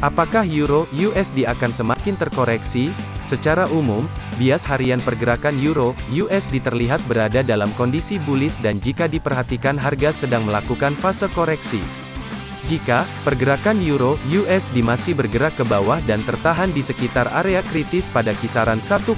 Apakah euro USD akan semakin terkoreksi? Secara umum, bias harian pergerakan euro USD terlihat berada dalam kondisi bullish dan jika diperhatikan harga sedang melakukan fase koreksi. Jika pergerakan euro USD masih bergerak ke bawah dan tertahan di sekitar area kritis pada kisaran 1,17262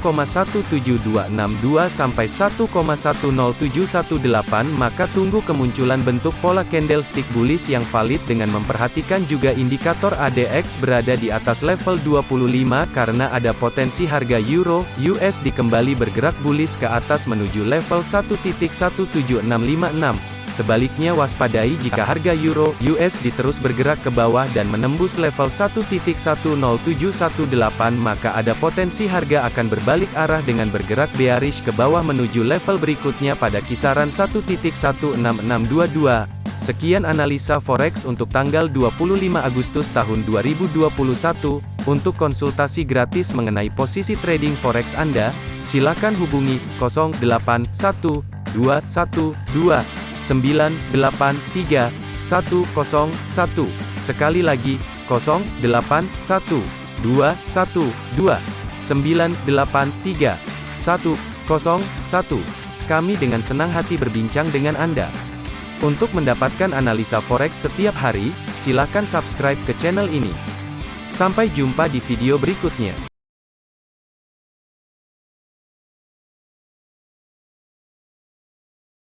sampai 1,10718 maka tunggu kemunculan bentuk pola candlestick bullish yang valid dengan memperhatikan juga indikator ADX berada di atas level 25 karena ada potensi harga euro USD kembali bergerak bullish ke atas menuju level 1.17656 Sebaliknya waspadai jika harga euro USD terus bergerak ke bawah dan menembus level 1.10718 maka ada potensi harga akan berbalik arah dengan bergerak bearish ke bawah menuju level berikutnya pada kisaran 1.16622. Sekian analisa forex untuk tanggal 25 Agustus tahun 2021. Untuk konsultasi gratis mengenai posisi trading forex Anda, silakan hubungi 081212 983 101. Sekali lagi, 081 212 983 101. Kami dengan senang hati berbincang dengan Anda. Untuk mendapatkan analisa forex setiap hari, silakan subscribe ke channel ini. Sampai jumpa di video berikutnya.